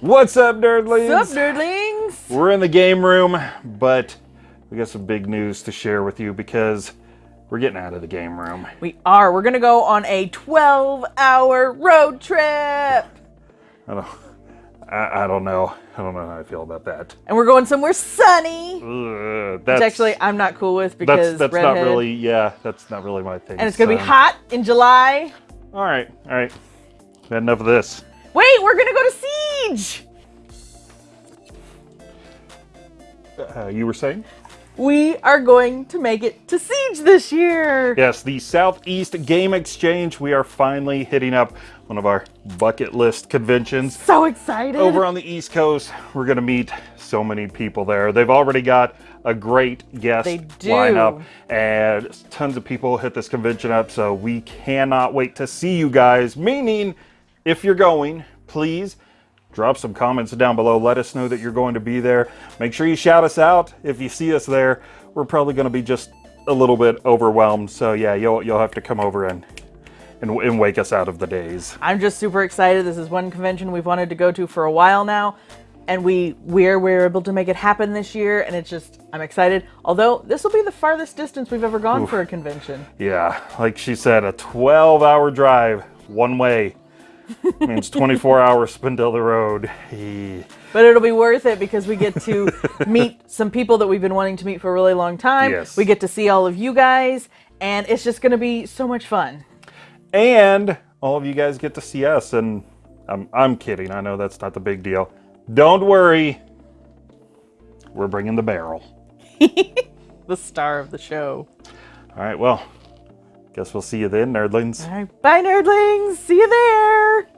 What's up, nerdlings? What's up, nerdlings? We're in the game room, but we got some big news to share with you because we're getting out of the game room. We are. We're gonna go on a 12-hour road trip, I don't, I, I don't know. I don't know how I feel about that. and we're going somewhere sunny. That's Which actually I'm not cool with because that's that's not really yeah. That's not really my thing. And it's gonna be hot in July. All right, all right. Had enough of this. Wait, we're gonna go to Uh, you were saying? We are going to make it to Siege this year. Yes, the Southeast Game Exchange. We are finally hitting up one of our bucket list conventions. So excited. Over on the East Coast, we're going to meet so many people there. They've already got a great guest lineup, and tons of people hit this convention up. So we cannot wait to see you guys. Meaning, if you're going, please drop some comments down below. Let us know that you're going to be there. Make sure you shout us out if you see us there. We're probably going to be just a little bit overwhelmed. So yeah, you'll you'll have to come over and and, and wake us out of the days. I'm just super excited. This is one convention we've wanted to go to for a while now. And we we're we're able to make it happen this year, and it's just I'm excited. Although this will be the farthest distance we've ever gone for a convention. Yeah, like she said, a 12 hour drive one way means 24 hours the road. But it'll be worth it because we get to meet some people that we've been wanting to meet for a really long time. Yes. We get to see all of you guys, and it's just going to be so much fun. And all of you guys get to see us. And I'm, I'm kidding. I know that's not the big deal. Don't worry. We're bringing the barrel. The star of the show. All right, well, guess we'll see you then, nerdlings. All right, bye, nerdlings. See you there.